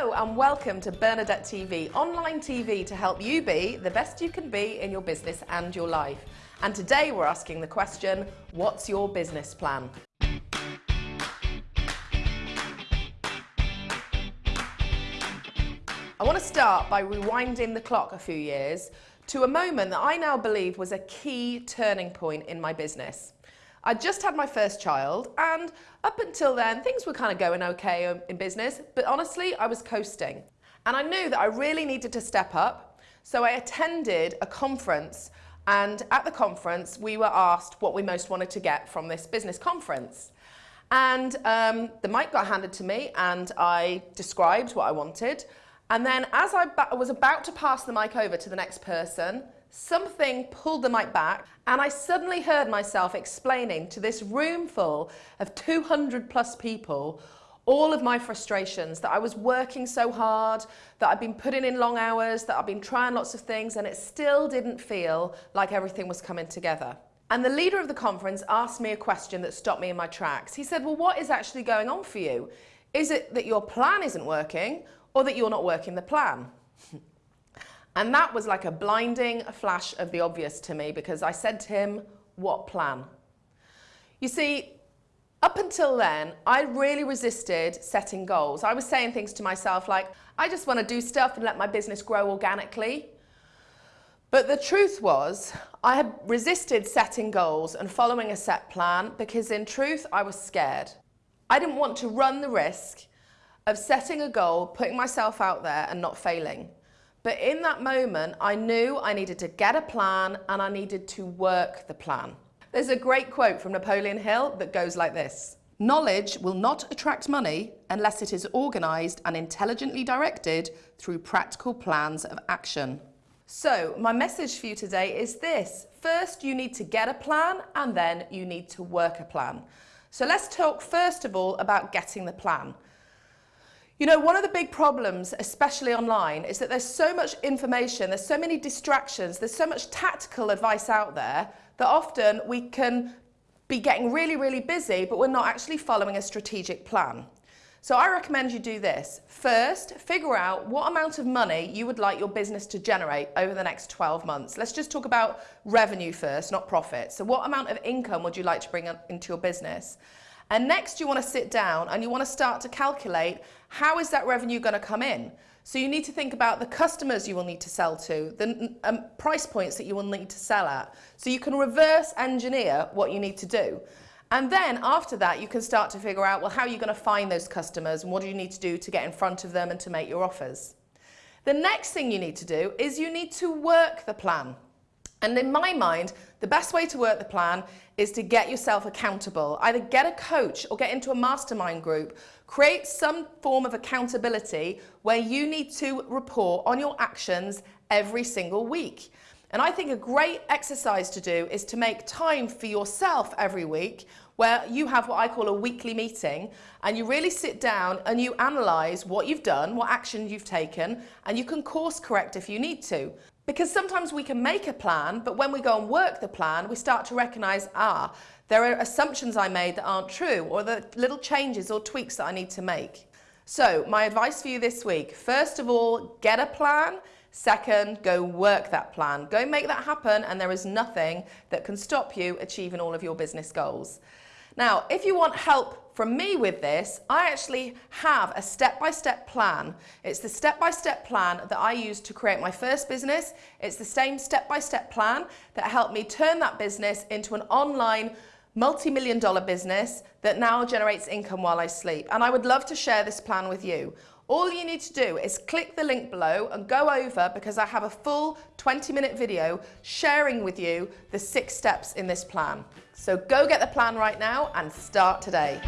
Hello and welcome to Bernadette TV, online TV to help you be the best you can be in your business and your life. And today we're asking the question, what's your business plan? I want to start by rewinding the clock a few years to a moment that I now believe was a key turning point in my business. I just had my first child and up until then things were kind of going okay in business but honestly I was coasting. And I knew that I really needed to step up so I attended a conference and at the conference we were asked what we most wanted to get from this business conference. And um, the mic got handed to me and I described what I wanted. And then as I was about to pass the mic over to the next person, something pulled the mic back and I suddenly heard myself explaining to this room full of 200 plus people all of my frustrations, that I was working so hard, that I'd been putting in long hours, that I'd been trying lots of things and it still didn't feel like everything was coming together. And the leader of the conference asked me a question that stopped me in my tracks. He said, well, what is actually going on for you? Is it that your plan isn't working or that you're not working the plan. and that was like a blinding flash of the obvious to me because I said to him, what plan? You see, up until then, I really resisted setting goals. I was saying things to myself like, I just want to do stuff and let my business grow organically. But the truth was, I had resisted setting goals and following a set plan because in truth, I was scared. I didn't want to run the risk of setting a goal, putting myself out there and not failing. But in that moment, I knew I needed to get a plan and I needed to work the plan. There's a great quote from Napoleon Hill that goes like this. Knowledge will not attract money unless it is organised and intelligently directed through practical plans of action. So my message for you today is this. First, you need to get a plan and then you need to work a plan. So let's talk first of all about getting the plan. You know, one of the big problems, especially online, is that there's so much information, there's so many distractions, there's so much tactical advice out there that often we can be getting really, really busy, but we're not actually following a strategic plan. So I recommend you do this. First, figure out what amount of money you would like your business to generate over the next 12 months. Let's just talk about revenue first, not profit. So what amount of income would you like to bring into your business? And next you want to sit down and you want to start to calculate how is that revenue going to come in. So you need to think about the customers you will need to sell to, the um, price points that you will need to sell at. So you can reverse engineer what you need to do. And then after that, you can start to figure out, well, how are you going to find those customers and what do you need to do to get in front of them and to make your offers. The next thing you need to do is you need to work the plan. And in my mind, the best way to work the plan is to get yourself accountable. Either get a coach or get into a mastermind group. Create some form of accountability where you need to report on your actions every single week. And I think a great exercise to do is to make time for yourself every week where you have what I call a weekly meeting and you really sit down and you analyse what you've done, what action you've taken, and you can course correct if you need to. Because sometimes we can make a plan, but when we go and work the plan, we start to recognise, ah, there are assumptions I made that aren't true, or the little changes or tweaks that I need to make. So my advice for you this week, first of all, get a plan. Second, go work that plan. Go make that happen and there is nothing that can stop you achieving all of your business goals. Now, if you want help from me with this, I actually have a step-by-step -step plan. It's the step-by-step -step plan that I used to create my first business. It's the same step-by-step -step plan that helped me turn that business into an online multi-million dollar business that now generates income while I sleep. And I would love to share this plan with you. All you need to do is click the link below and go over because I have a full 20 minute video sharing with you the six steps in this plan. So go get the plan right now and start today.